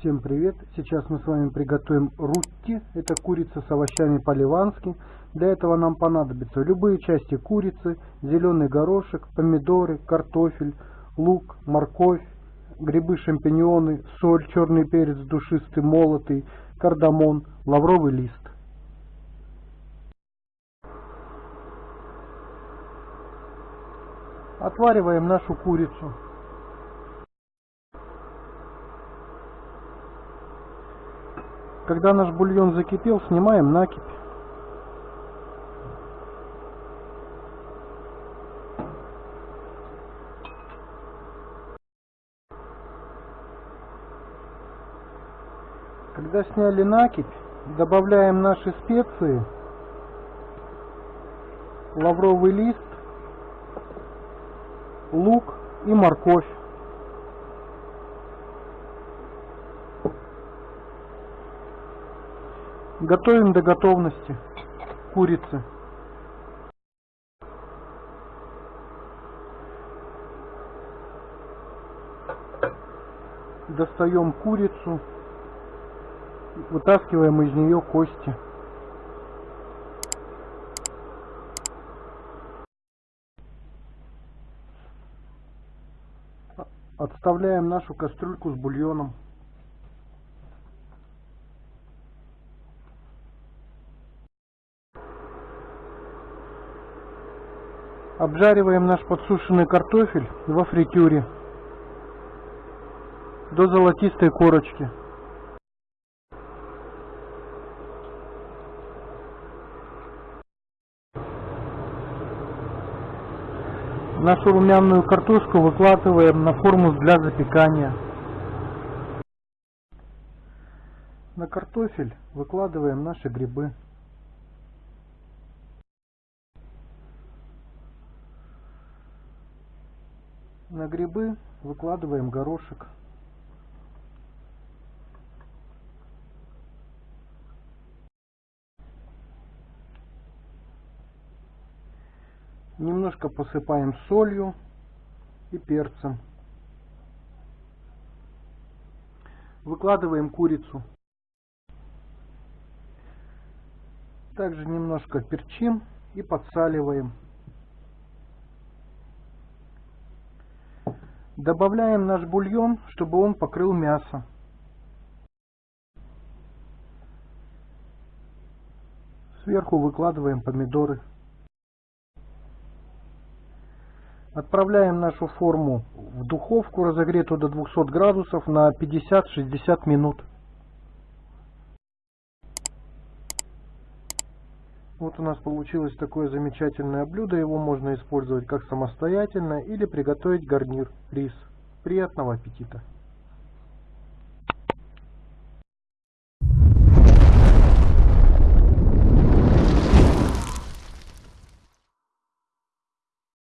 Всем привет! Сейчас мы с вами приготовим рутти. Это курица с овощами по-ливански. Для этого нам понадобятся любые части курицы, зеленый горошек, помидоры, картофель, лук, морковь, грибы, шампиньоны, соль, черный перец душистый, молотый, кардамон, лавровый лист. Отвариваем нашу курицу. Когда наш бульон закипел, снимаем накипь. Когда сняли накипь, добавляем наши специи, лавровый лист, лук и морковь. Готовим до готовности курицы. Достаем курицу, вытаскиваем из нее кости. Отставляем нашу кастрюльку с бульоном. Обжариваем наш подсушенный картофель во фритюре до золотистой корочки. Нашу румяную картошку выкладываем на форму для запекания. На картофель выкладываем наши грибы. На грибы выкладываем горошек. Немножко посыпаем солью и перцем. Выкладываем курицу. Также немножко перчим и подсаливаем. Добавляем наш бульон, чтобы он покрыл мясо. Сверху выкладываем помидоры. Отправляем нашу форму в духовку, разогретую до 200 градусов, на 50-60 минут. Вот у нас получилось такое замечательное блюдо. Его можно использовать как самостоятельно или приготовить гарнир, рис. Приятного аппетита!